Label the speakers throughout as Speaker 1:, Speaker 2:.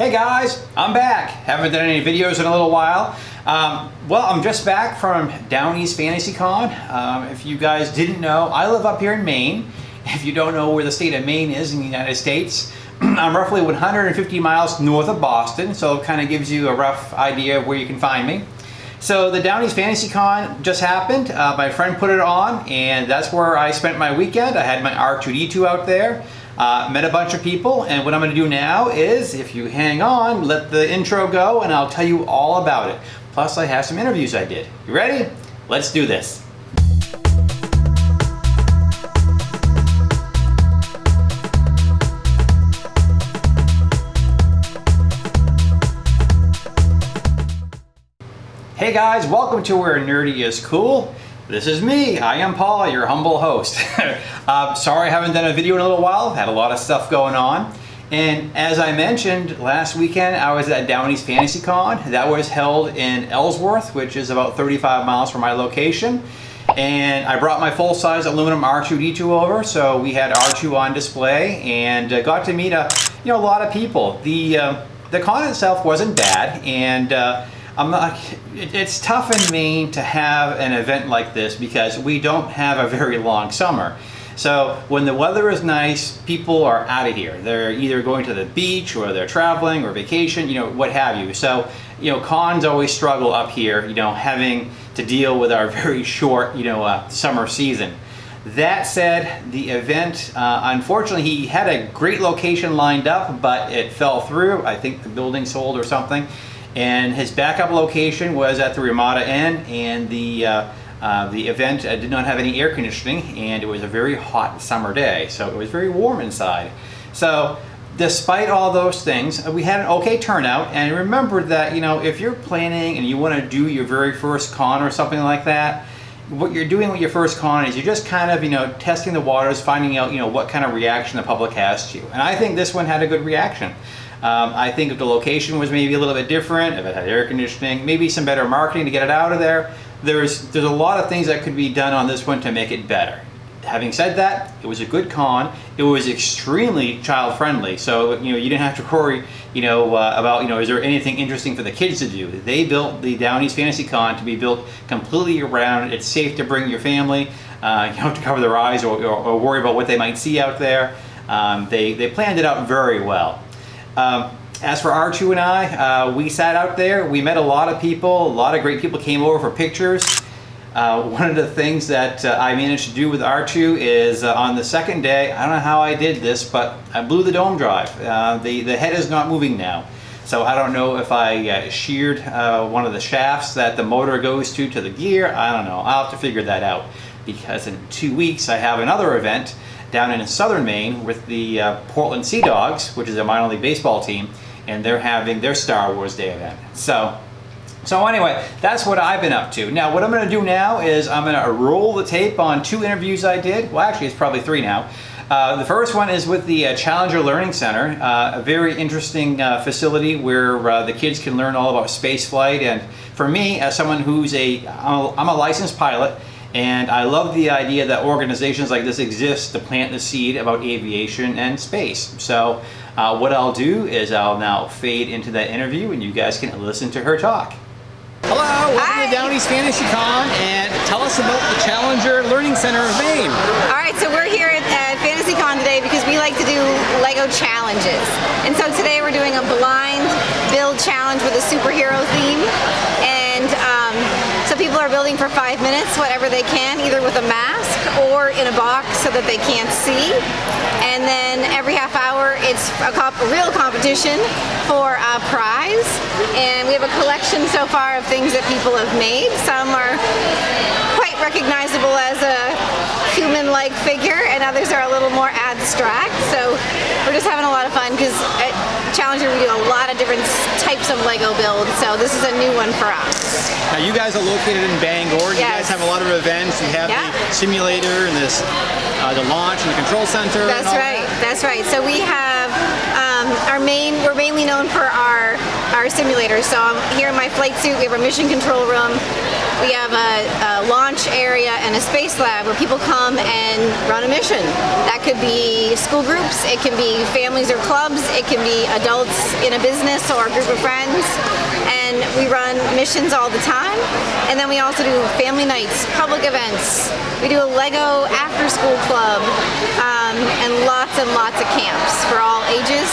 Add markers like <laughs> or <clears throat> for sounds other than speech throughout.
Speaker 1: Hey guys, I'm back. Haven't done any videos in a little while. Um, well, I'm just back from Down East Fantasy Con. Um, if you guys didn't know, I live up here in Maine. <laughs> If you don't know where the state of Maine is in the United States, <clears throat> I'm roughly 150 miles north of Boston, so it kind of gives you a rough idea of where you can find me. So the Down East Fantasy Con just happened. Uh, my friend put it on, and that's where I spent my weekend. I had my R2-D2 out there. Uh, met a bunch of people and what I'm going to do now is if you hang on let the intro go and I'll tell you all about it. Plus I have some interviews I did. You ready? Let's do this. Hey guys, welcome to Where Nerdy is Cool. This is me, I am Paul, your humble host. <laughs> uh, sorry I haven't done a video in a little while, had a lot of stuff going on. And as I mentioned, last weekend I was at Down East Fantasy Con. That was held in Ellsworth, which is about 35 miles from my location. And I brought my full-size aluminum R2-D2 over, so we had R2 on display and uh, got to meet a, you know, a lot of people. The, uh, the con itself wasn't bad, and uh, not, it's tough in Maine to have an event like this because we don't have a very long summer. So when the weather is nice, people are out of here. They're either going to the beach or they're traveling or vacation, you know, what have you. So, you know, cons always struggle up here, you know, having to deal with our <laughs> very short, you know, uh, summer season. That said, the event, uh, unfortunately, he had a great location lined up, but it fell through. I think the building sold or something and his backup location was at the Ramada Inn and the uh, uh, the event uh, did not have any air conditioning and it was a very hot summer day so it was very warm inside. So despite all those things uh, we had an okay turnout and remember that you know if you're planning and you want to do your very first con or something like that what you're doing with your first con is you're just kind of you know testing the waters finding out you know what kind of reaction the public has to you. And I think this one had a good reaction um, I think if the location was maybe a little bit different, if it had air conditioning, maybe some better marketing to get it out of there, there's, there's a lot of things that could be done on this one to make it better. Having said that, it was a good con. It was extremely child friendly, so you know you didn't have to worry, you know, uh, about you know is there anything interesting for the kids to do. They built the Down East Fantasy Con to be built completely around. It's safe to bring your family. Uh, <laughs> you don't have to cover their eyes or, or, or, worry about what they might see out there. Um, they they planned it out very well. Um, as for R2 and I, uh, we sat out there, we met a lot of people, a lot of great people came over for pictures. Uh, one of the things that uh, I managed to do with R2 is uh, on the second day, I don't know how I did this, but I blew the dome drive. Uh, the, the head is not moving now. So I don't know if I uh, sheared one of the shafts that the motor goes to to the gear. I don't know. I'll have to figure that out because in two weeks I have another event down in southern Maine with the uh, Portland Sea Dogs, which is a minor league baseball team, and they're having their Star Wars Day event. So, so anyway, that's what I've been up to. Now, what I'm going to do now is I'm going to roll the tape on two interviews I did. Well, actually, it's probably three now. Uh, the first one is with the uh, Challenger Learning Center, uh, a very interesting uh, facility where uh, the kids can learn all about space flight. And for me, as someone who's a, I'm a, I'm a licensed pilot, and I love the idea that organizations like this exist to plant the seed about aviation and space. So uh, what I'll do is I'll now fade into that interview and you guys can listen to her talk. Hello, welcome Hi. to Down East Fantasy Con and tell us about the Challenger Learning Center of Maine.
Speaker 2: All right, so we're here at, at FantasyCon today because we like to do Lego challenges. And so today we're doing a blind build challenge with a superhero theme. And um, so people are building for five minutes, whatever they can, either with a mask or in a box so that they can't see. And then every half hour, it's a, comp real competition for a prize. And we have a collection so far of things that people have made. Some are quite recognizable as a human-like figure, and others are a little more abstract. So we're just having a lot of fun because at Challenger we do a lot of different types of Lego builds. So this is a new one for us.
Speaker 1: Now you guys are located in Bangor. You guys have a lot of events. You have yeah. the simulator and this, uh, the launch and the control center.
Speaker 2: That's right.
Speaker 1: That.
Speaker 2: That's right. So we have have um, our main, we're mainly known for our, our simulators. So I'm here in my flight suit, we have our mission control room. We have a, a launch area and a space lab where people come and run a mission. That could be school groups, it can be families or clubs, it can be adults in a business or a group of friends. And we run missions all the time. And then we also do family nights, public events. We do a Lego after school club um, and lots and lots of camps for all ages.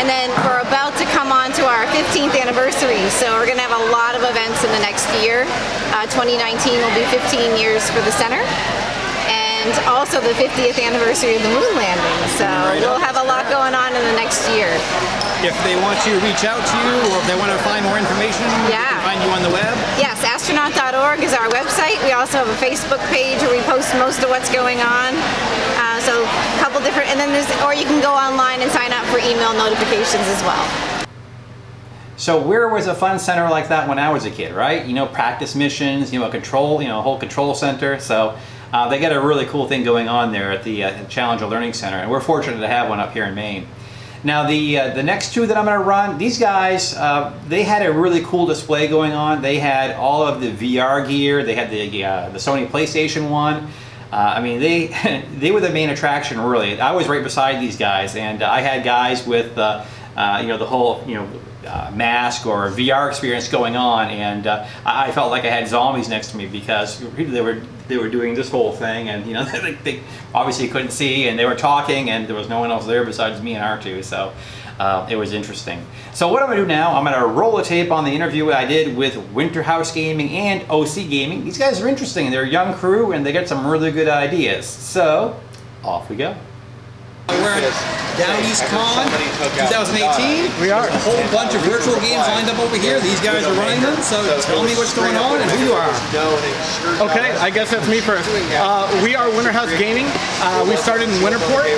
Speaker 2: And then we're about to come on to our 15th anniversary, so we're going to have a lot of events in the next year. Uh, 2019 will be 15 years for the center. And also the 50th anniversary of the moon landing. So we'll have a lot going on in the next year.
Speaker 1: If they want to reach out to you or if they want to find more information, they can find you on the web.
Speaker 2: Yes, astronaut.org is our website. We also have a Facebook page where we post most of what's going on. Uh, so a couple different, and then there's, or you can go online and sign up for email notifications as well.
Speaker 1: So where was a fun center like that when I was a kid, right? You know, practice missions, you know, a control, you know, a whole control center. So uh, they got a really cool thing going on there at the uh, Challenger Learning Center, and we're fortunate to have one up here in Maine. Now the uh, the next two that I'm going to run, these guys, uh, they had a really cool display going on. They had all of the VR gear. They had the uh, the Sony PlayStation One. Uh, I mean, they <laughs> they were the main attraction, really. I was right beside these guys, and I had guys with uh, uh, you know the whole you know uh, mask or VR experience going on, and uh, I felt like I had zombies next to me because they were they were doing this whole thing, and you know <laughs> they, they obviously couldn't see, and they were talking, and there was no one else there besides me and R2, so uh, it was interesting. So what I'm gonna do now, I'm gonna roll a tape on the interview I did with Winterhouse Gaming and OC Gaming. These guys are interesting. They're a young crew, and they got some really good ideas. So off we go. We're at Down East Con 2018.
Speaker 3: We are.
Speaker 1: There's a whole bunch of virtual games lined up over here. These guys are running them, so tell me what's going on and who you are.
Speaker 3: Okay, I guess that's me first. Uh, we are Winterhouse Gaming. Uh, we started in Winterport.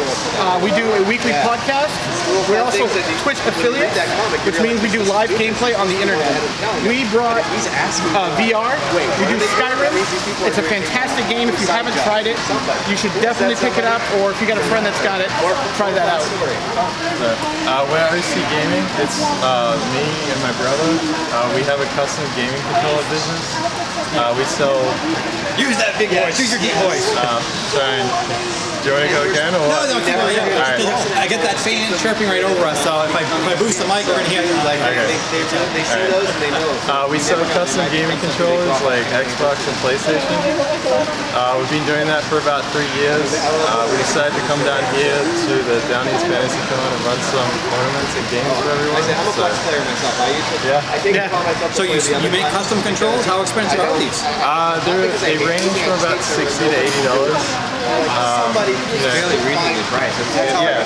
Speaker 3: Uh, we do a weekly podcast. We're also Twitch affiliates, which means we do live gameplay on the internet. We brought uh, VR. We do Skyrim. It's a fantastic game. If you haven't tried it, you should definitely pick it up. Or if you got a friend that's got it, try that out.
Speaker 4: Uh, we're OC Gaming. It's uh, me and my brother. Uh, we have a custom gaming controller business. Uh, we sell.
Speaker 1: Use that big voice. Use your deep voice.
Speaker 4: Uh, sorry. Do you want to go again or
Speaker 1: No,
Speaker 4: what?
Speaker 1: no, keep going. Yeah.
Speaker 4: All right.
Speaker 1: I get that fan chirping right over us, so if I, if I boost the mic, we're gonna hear it. Like,
Speaker 4: Okay.
Speaker 5: They see those and they know.
Speaker 4: Uh, we sell custom gaming controllers like Xbox and PlayStation. Uh, we've been doing that for about three years. Uh, we decided to come down here to the Down East Fantasy Con and run some tournaments and games for everyone.
Speaker 5: I am a Flex so. player myself. I use it.
Speaker 4: Yeah.
Speaker 5: I take
Speaker 3: yeah.
Speaker 5: it upon myself
Speaker 1: So you, you make custom controls? How expensive are these?
Speaker 4: Uh, they range from about 60 to
Speaker 5: $80. Um,
Speaker 4: yeah. yeah.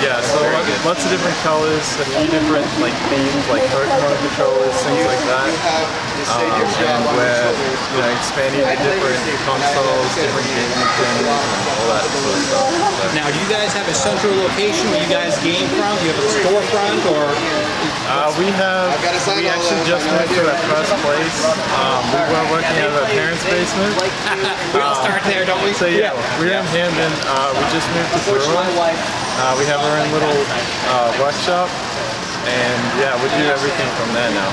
Speaker 4: Yeah, so lots of different colors, a few different like themes, like Pokemon controllers, things like that. Um, and we're you know, expanding to different consoles, different games, and all that sort of stuff. So.
Speaker 1: Now, do you guys have a central location where you guys game from? Do you have a storefront or?
Speaker 4: Uh, we have we actually just moved to our first place. Um, we were working out of our parents' basement. <laughs>
Speaker 1: We all start there, don't we?
Speaker 4: So yeah, we're in Hampden. Uh, we just moved to Berlin. Uh, we have our own little uh, workshop, and yeah, we do everything from there now.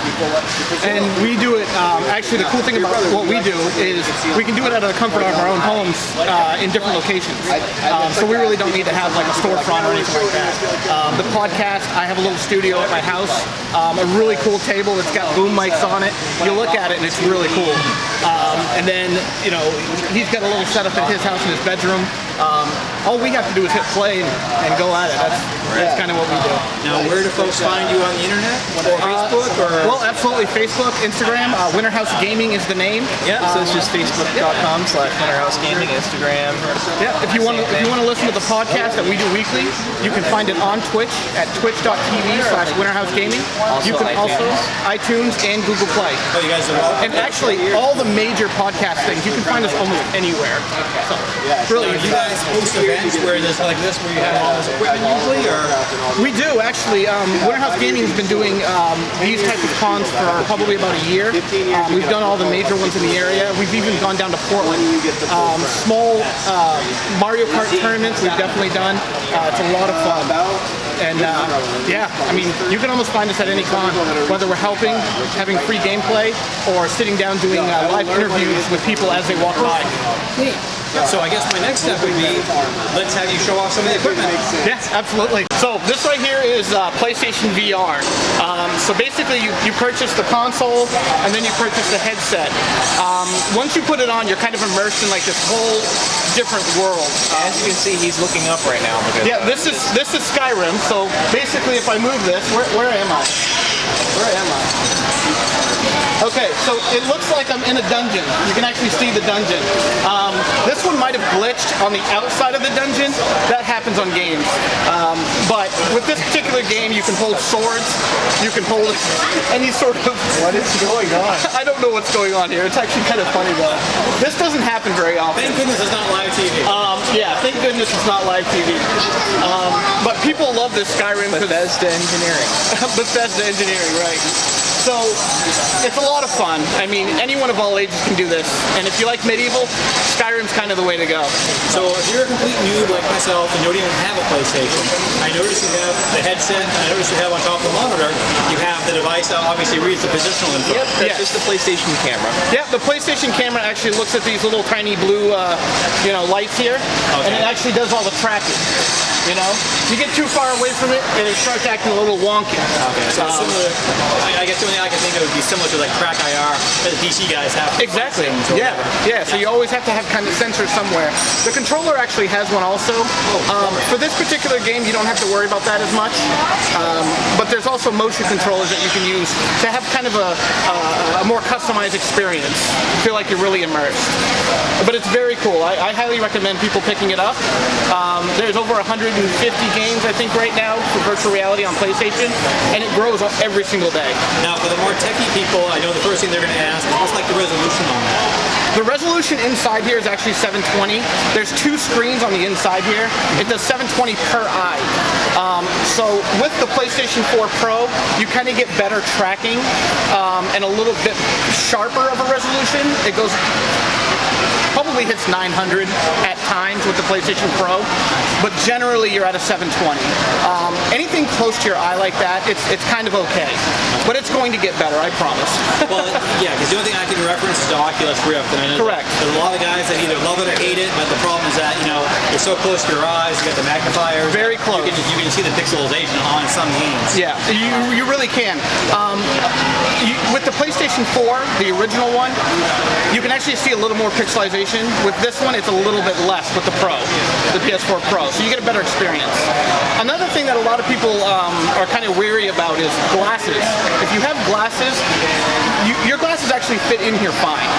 Speaker 3: And we do it, um, actually the cool thing about what we do is we can do it out of the comfort of our own homes uh, in different locations. Um, so we really don't need to have like a storefront or anything like that. Um, the podcast, I have a little studio at my house, um, a really cool table that's got boom mics on it. You look at it and it's really cool. Um, and then, you know, he's got a little setup at his house in his bedroom. Um, all we have to do is hit play and, and go at it. That's, that's kind of what we do.
Speaker 1: Now, where do folks find you on the internet? Or Facebook or?
Speaker 3: Well, absolutely. Facebook, Instagram. Uh, Winterhouse Gaming is the name.
Speaker 6: Yeah, so it's just facebook.com slash Winterhouse Gaming, Instagram.
Speaker 3: Yeah. If you want to, if you want to listen to the podcast that we do weekly, you can find it on Twitch at twitch.tv slash Winterhouse Gaming.
Speaker 6: Also
Speaker 3: you can also iTunes and Google Play.
Speaker 1: Oh, you guys are.
Speaker 3: And actually, all the major podcast things you can find us almost anywhere. So, really
Speaker 1: you guys host events where there's like this, where you have all this equipment usually, or?
Speaker 3: We do actually. Um, Winterhouse Gaming has been doing um, these types of cons for probably about a year. Um, we've done all the major ones in the area. We've even gone down to Portland. Um, small uh, Mario Kart tournaments we've definitely done. Uh, it's a lot of fun. And uh, yeah, I mean, you can almost find us at any con, whether we're helping, having free gameplay, or sitting down doing uh, live interviews with people as they walk by.
Speaker 1: So I guess my next step would be, let's have you show off some of the equipment.
Speaker 3: Yes, absolutely. So this right here is uh, PlayStation VR. Um, so basically, you, you purchase the console and then you purchase the headset. Um, once you put it on, you're kind of immersed in like this whole different world.
Speaker 6: As you can see, he's looking up right now because
Speaker 3: Yeah, this is this is Skyrim. So basically, if I move this, where, where am I? Where am I? Okay, so it looks like I'm in a dungeon. You can actually see the dungeon. Um, this one might have glitched on the outside of the dungeon. That happens on games. Um, but with this particular game, you can hold swords. You can hold any sort of. What is going on? <laughs> I don't know what's going on here. It's actually kind of funny though. This doesn't happen very often.
Speaker 1: Thank goodness it's not live TV.
Speaker 3: Um, yeah, thank goodness it's not live TV. Um, but people love this Skyrim
Speaker 6: Bethesda Engineering. <laughs>
Speaker 3: Bethesda engineering, right? So it's a lot of fun. I mean, anyone of all ages can do this. And if you like medieval, Skyrim's kind of the way to go.
Speaker 1: So if you're a complete noob like myself and you don't even have a PlayStation, I notice you have the headset and I notice you have on top of the monitor, you have the device that obviously reads the positional info.
Speaker 6: Yep, that's
Speaker 3: Yes.
Speaker 6: just the PlayStation camera.
Speaker 3: Yeah, the PlayStation camera actually looks at these little tiny blue, uh, you know, lights here, and it actually does all the tracking. You know, you get too far away from it, and it starts acting a little wonky.
Speaker 1: Okay, so
Speaker 3: Um,
Speaker 1: similar, I, I guess the only thing I can think of would be similar to like TrackIR that the PC guys have.
Speaker 3: Exactly.
Speaker 1: or
Speaker 3: Yeah. Yeah. So you always have to have kind of sensors somewhere. The controller actually has one also. Um, for this particular game, you don't have to worry about that as much. Um, but there's also motion controllers that you can use to have kind of a, a, a more customized experience. Feel like you're really immersed. But it's very cool. I, I highly recommend people picking it up. Um, there's over 150 games, I think, right now for virtual reality on PlayStation, and it grows every single day.
Speaker 1: Now, for the more techie people, I know the first thing they're going to ask is what's like the resolution on that?
Speaker 3: The resolution inside here is actually 720. There's two screens on the inside here. It does 720 per eye. Um, so with the PlayStation 4 Pro, you kind of get better tracking um, and a little bit sharper of a resolution. It goes probably hits 900 at times with the PlayStation Pro, but generally you're at a 720. Um, anything close to your eye like that, it's it's kind of okay, but it's going to get better, I promise. <laughs>
Speaker 1: Well, yeah, because the only thing I can reference is the Oculus Rift, and I know
Speaker 3: Correct.
Speaker 1: There's a lot of guys that either love it or hate it, but the problem is that you know it's so close to your eyes. You got the magnifier.
Speaker 3: Very close.
Speaker 1: You can, you can see the pixelization on some games.
Speaker 3: Yeah, you, you really can. Um, you, with the PlayStation 4, the original one, you can actually see a little more pixelization. With this one, it's a little bit less with the Pro, the PS4 Pro, so you get a better experience. Another thing that a lot of people um, are kind of weary about is glasses. If you have glasses, you, your glasses actually fit in here fine.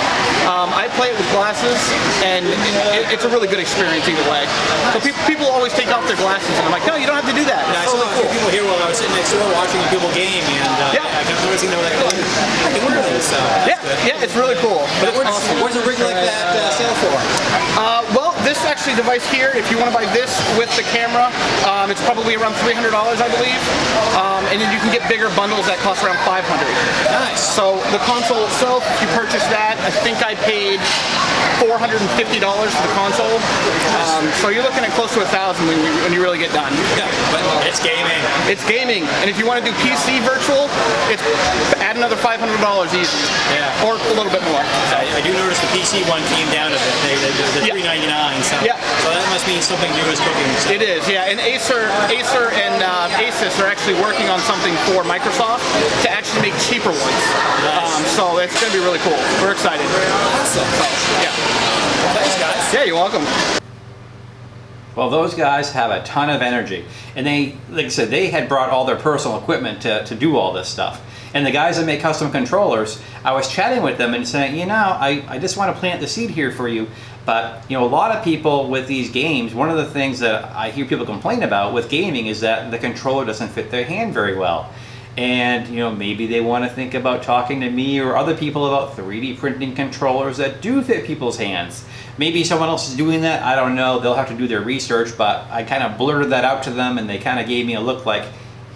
Speaker 3: Um, I play it with glasses, and it, it's a really good experience either way. So people, people always take off their glasses, and I'm like, no, you don't have to do that.
Speaker 1: Yeah, I saw few
Speaker 3: cool.
Speaker 1: people here while I was sitting next door watching people game, and uh,
Speaker 3: Yeah.
Speaker 1: I kept noticing they were like, oh, I can wear those. So that's
Speaker 3: Yeah, yeah, it's really cool.
Speaker 1: But
Speaker 3: It's awesome.
Speaker 1: where's a rig like that uh, sell for?
Speaker 3: Uh, well, this actually device here, if you want to buy this with the camera, um, it's probably around $300, I believe. Um, and then you can get bigger bundles that cost around 500
Speaker 1: Nice.
Speaker 3: So the console itself, if you purchase that, I think I paid $450 for the console. Um, so you're looking at close to a thousand when you, when you really get done.
Speaker 1: Yeah, but it's gaming.
Speaker 3: It's gaming, and if you want to do PC virtual, it's add another $500 easy.
Speaker 1: Yeah.
Speaker 3: Or a little bit more.
Speaker 1: I, I do notice the PC one came down a bit. They, they, the
Speaker 3: Yeah.
Speaker 1: 399 so,
Speaker 3: Yeah.
Speaker 1: so that must mean something new is cooking. So.
Speaker 3: It is, yeah. And Acer, Acer and uh, Asus are actually working on something for Microsoft to actually make cheaper ones. Um, so it's going to be really cool. We're excited.
Speaker 1: Awesome.
Speaker 3: Yeah.
Speaker 1: Thanks, guys.
Speaker 3: Yeah, you're welcome.
Speaker 1: Well, those guys have a ton of energy. And they, like I said, they had brought all their personal equipment to, to do all this stuff. And the guys that make custom controllers, I was chatting with them and saying, you know, I, I just want to plant the seed here for you. But, you know, a lot of people with these games, one of the things that I hear people complain about with gaming is that the controller doesn't fit their hand very well. And, you know, maybe they want to think about talking to me or other people about 3D printing controllers that do fit people's hands. Maybe someone else is doing that, I don't know. They'll have to do their research, but I kind of blurted that out to them and they kind of gave me a look like,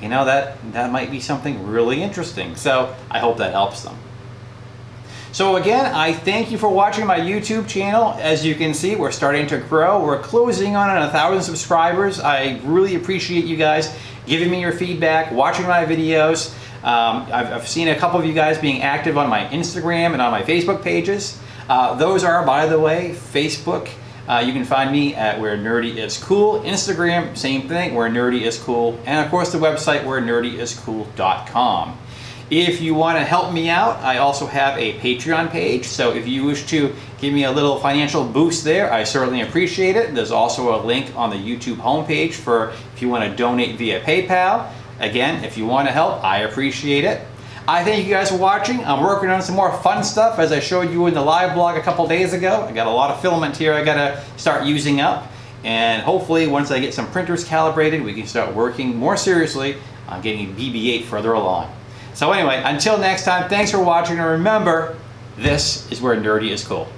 Speaker 1: you know, that, that might be something really interesting. So I hope that helps them. So again, I thank you for watching my YouTube channel. As you can see, we're starting to grow. We're closing on a thousand subscribers. I really appreciate you guys giving me your feedback, watching my videos. Um, I've, I've seen a couple of you guys being active on my Instagram and on my Facebook pages. Uh, those are, by the way, Facebook. Uh, you can find me at Where Nerdy Is Cool. Instagram, same thing, Where Nerdy Is Cool. And of course the website, where wherenerdyiscool.com. If you want to help me out, I also have a Patreon page. So if you wish to give me a little financial boost there, I certainly appreciate it. There's also a link on the YouTube homepage for if you want to donate via PayPal. Again, if you want to help, I appreciate it. I thank you guys for watching. I'm working on some more fun stuff as I showed you in the live blog a couple days ago. I got a lot of filament here I got to start using up. And hopefully once I get some printers calibrated, we can start working more seriously on getting BB-8 further along. So anyway, until next time, thanks for watching, and remember, this is where nerdy is cool.